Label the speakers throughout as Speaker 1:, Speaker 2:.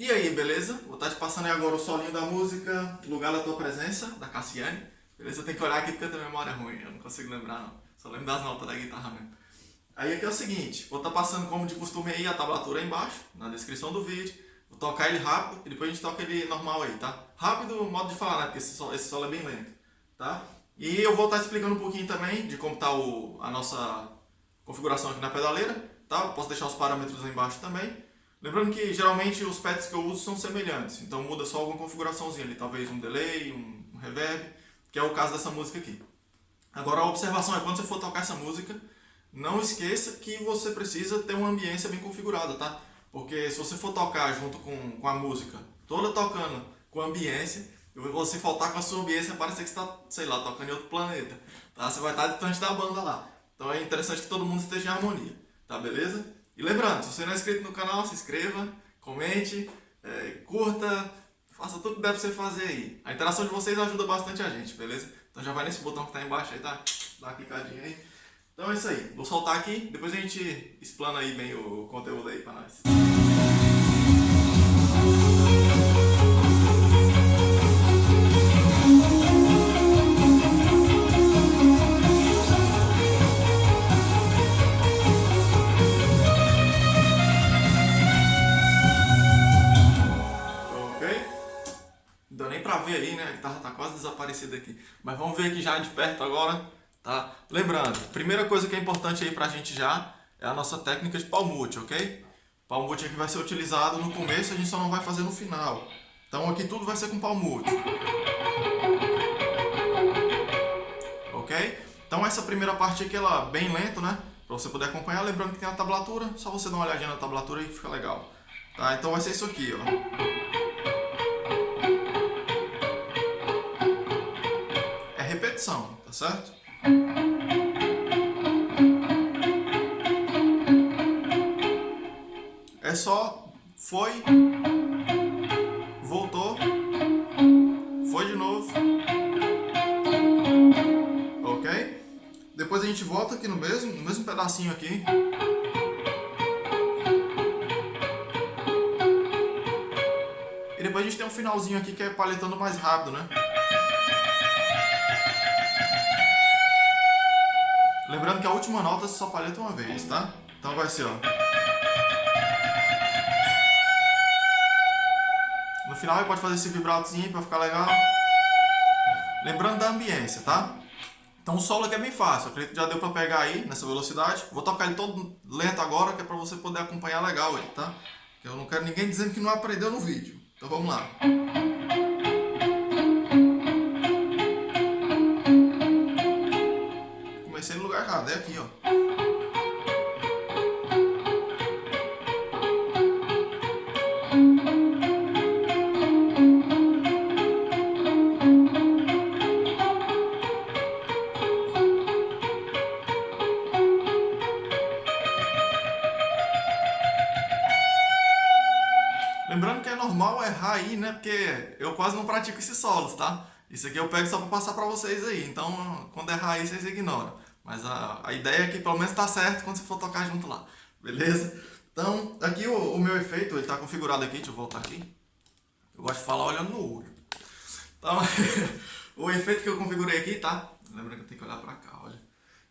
Speaker 1: E aí, beleza? Vou estar te passando aí agora o solinho da música Lugar da Tua Presença, da Cassiane. Beleza? Eu tenho que olhar aqui porque eu tenho memória ruim, eu não consigo lembrar não. Só lembro das notas da guitarra mesmo. Aí aqui é o seguinte, vou estar passando como de costume aí a tablatura aí embaixo, na descrição do vídeo. Vou tocar ele rápido e depois a gente toca ele normal aí, tá? Rápido, modo de falar, né? Porque esse solo, esse solo é bem lento, tá? E eu vou estar explicando um pouquinho também de como está a nossa configuração aqui na pedaleira, tá? Posso deixar os parâmetros aí embaixo também. Lembrando que geralmente os pads que eu uso são semelhantes, então muda só alguma configuraçãozinha ali, talvez um delay, um, reverb, que é o caso dessa música aqui. Agora a observação é quando você for tocar essa música, não esqueça que você precisa ter uma ambiência bem configurada, tá? Porque se você for tocar junto com, com a música, toda tocando com ambiência, você faltar com a sua ambiência, parece que você está, sei lá, tocando em outro planeta, tá? Você vai estar distante da banda lá. Então é interessante que todo mundo esteja em harmonia, tá beleza? E lembrando, se você não é inscrito no canal, se inscreva, comente, é, curta, faça tudo que deve você fazer aí. A interação de vocês ajuda bastante a gente, beleza? Então já vai nesse botão que tá embaixo aí, tá? Dá uma clicadinha aí. Então é isso aí. Vou soltar aqui, depois a gente explana aí bem o conteúdo aí pra nós. Ver aí, né? A guitarra tá quase desaparecida aqui. Mas vamos ver aqui já de perto agora, tá? Lembrando, primeira coisa que é importante aí pra gente já é a nossa técnica de palmute, ok? Palmute aqui vai ser utilizado no começo, a gente só não vai fazer no final. Então aqui tudo vai ser com palmute. Ok? Então essa primeira parte aqui, ela é bem lenta, né? Pra você poder acompanhar, lembrando que tem a tablatura, só você dar uma olhadinha na tablatura aí que fica legal. Tá? Então vai ser isso aqui, ó. Certo? É só foi, voltou, foi de novo, ok? Depois a gente volta aqui no mesmo, no mesmo pedacinho aqui. E depois a gente tem um finalzinho aqui que é paletando mais rápido, né? Lembrando que a última nota só palheta uma vez, tá? Então vai ser, ó. No final ele pode fazer esse vibratozinho pra ficar legal. Lembrando da ambiência, tá? Então o solo aqui é bem fácil, acredito que já deu pra pegar aí nessa velocidade. Vou tocar ele todo lento agora, que é pra você poder acompanhar legal aí, tá? Que eu não quero ninguém dizendo que não aprendeu no vídeo. Então vamos lá. Normal errar aí, né? Porque eu quase não pratico esses solos, tá? Isso aqui eu pego só pra passar pra vocês aí. Então, quando errar aí, vocês ignoram. Mas a, a ideia é que pelo menos tá certo quando você for tocar junto lá. Beleza? Então, aqui o, o meu efeito, ele tá configurado aqui. Deixa eu voltar aqui. Eu gosto de falar olhando no olho. Então, o efeito que eu configurei aqui, tá? Lembra que eu tenho que olhar pra cá, olha.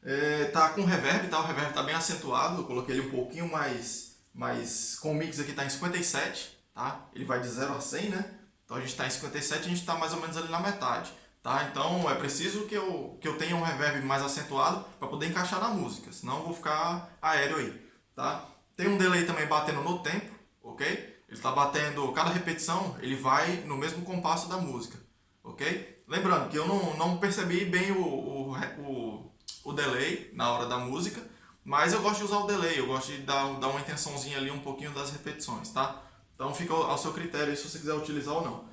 Speaker 1: É, tá com reverb, tá? O reverb tá bem acentuado. Eu coloquei ele um pouquinho mais... mais com o mix aqui tá em 57, tá? Ele vai de 0 a 100, né? Então a gente tá em 57 a gente tá mais ou menos ali na metade. Tá? Então é preciso que eu, que eu tenha um reverb mais acentuado para poder encaixar na música, senão eu vou ficar aéreo aí. Tá? Tem um delay também batendo no tempo, ok? Ele está batendo, cada repetição ele vai no mesmo compasso da música, ok? Lembrando que eu não, não percebi bem o, o, o, o delay na hora da música, mas eu gosto de usar o delay, eu gosto de dar, dar uma intençãozinha ali um pouquinho das repetições, tá? Então fica ao seu critério se você quiser utilizar ou não.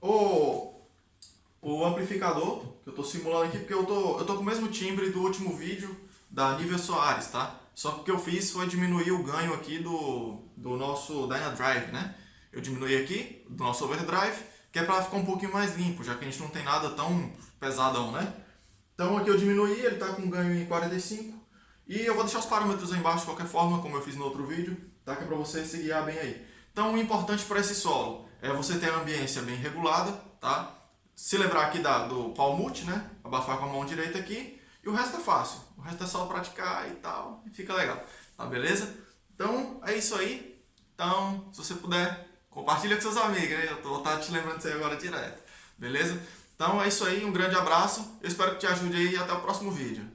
Speaker 1: O, o amplificador, que eu estou simulando aqui, porque eu tô, eu tô com o mesmo timbre do último vídeo da Nivea Soares, tá? Só que o que eu fiz foi diminuir o ganho aqui do, do nosso Dynadrive, né? Eu diminui aqui, do nosso Overdrive, que é para ficar um pouquinho mais limpo, já que a gente não tem nada tão pesadão, né? Então aqui eu diminuí, ele está com ganho em 45. E eu vou deixar os parâmetros aí embaixo de qualquer forma, como eu fiz no outro vídeo, tá? Que é para você se guiar bem aí. Então, o importante para esse solo é você ter a ambiência bem regulada, tá? Se lembrar aqui da, do palmute, né? Abafar com a mão direita aqui. E o resto é fácil. O resto é só praticar e tal. E fica legal. Tá beleza? Então, é isso aí. Então, se você puder, compartilha com seus amigos. Hein? Eu vou estar te lembrando disso aí agora direto. Beleza? Então, é isso aí. Um grande abraço. Eu espero que te ajude aí e até o próximo vídeo.